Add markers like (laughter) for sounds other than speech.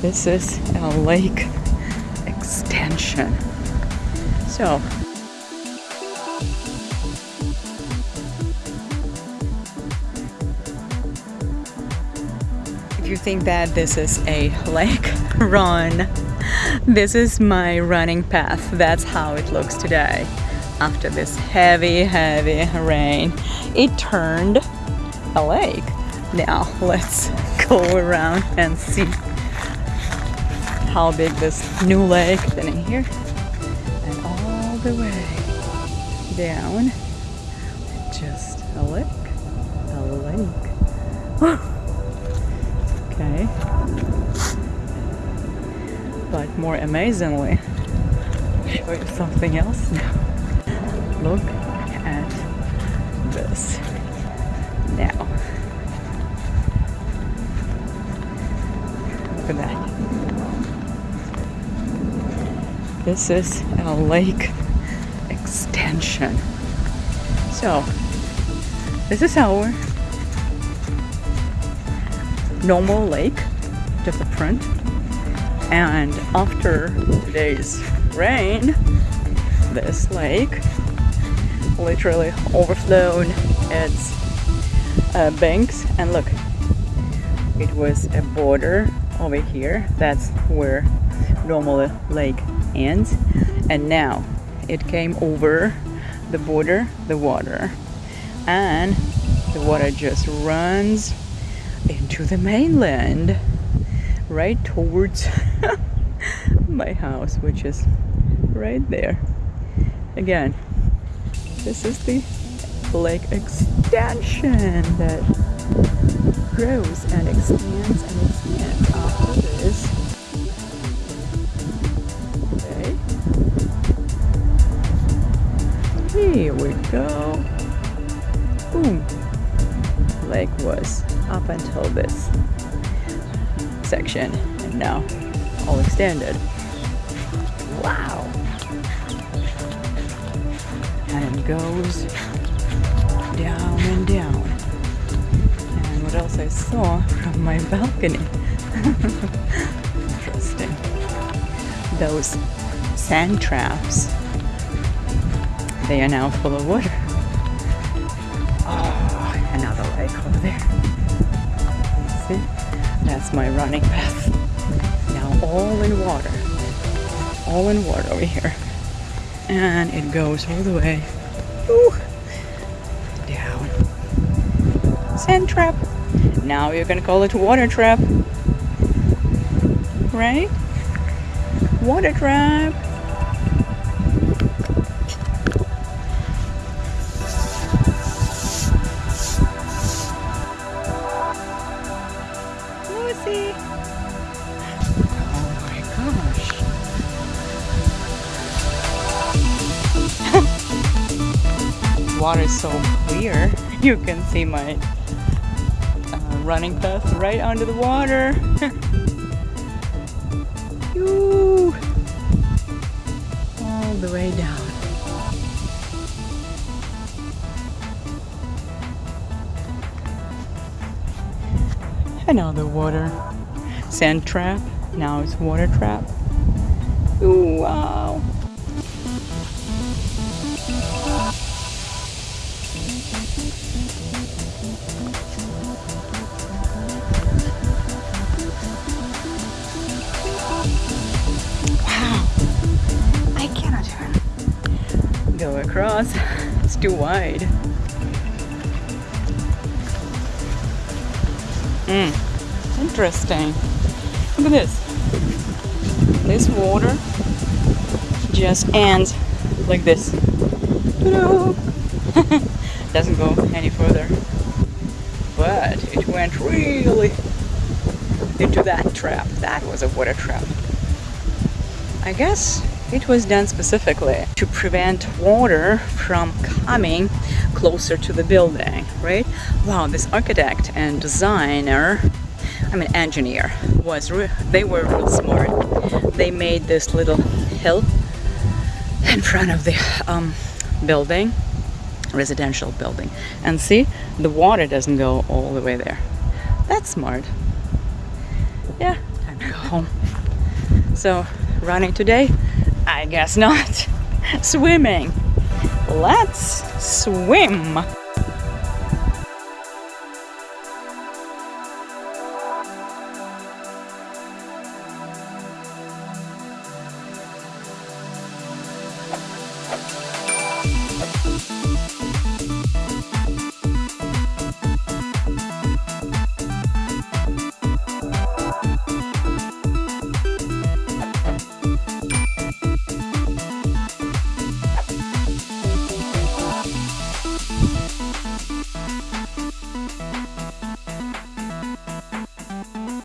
This is a lake extension. So, if you think that this is a lake, (laughs) run. This is my running path. That's how it looks today. After this heavy, heavy rain, it turned a lake. Now let's go around and see how big this new lake is. In here and all the way down. Just a lake a lake (gasps) okay. But more amazingly show you something else now. Look at this this is a lake extension. So, this is our normal lake, just the front. And after today's rain, this lake literally overflowed its uh, banks. And look, it was a border over here. That's where normal lake and now it came over the border the water. And the water just runs into the mainland right towards (laughs) my house which is right there. Again this is the lake extension that grows and expands and expands after this go. Boom. Lake was up until this section and now all extended. Wow. And it goes down and down. And what else I saw from my balcony. (laughs) Interesting. Those sand traps they are now full of water. Oh, another lake over there. See? That's my running path. Now all in water. All in water over here. And it goes all the way ooh, down. Sand trap. Now you're gonna call it water trap. Right? Water trap. Lucy! Oh my gosh. Water is so clear. (laughs) You can see my uh, running path right under the water. (laughs) All the way down. Another water sand trap. Now it's water trap. Ooh, wow. Wow. I cannot go across. It's too wide. Hmm. Interesting. Look at this. This water just ends like this. (laughs) Doesn't go any further. But it went really into that trap. That was a water trap. I guess it was done specifically to prevent water from coming closer to the building, right? Wow, this architect and designer, I mean engineer, was they were real smart. They made this little hill in front of the um, building, residential building. And see, the water doesn't go all the way there. That's smart. Yeah, time to go. home. So running today? I guess not. (laughs) Swimming. Let's swim.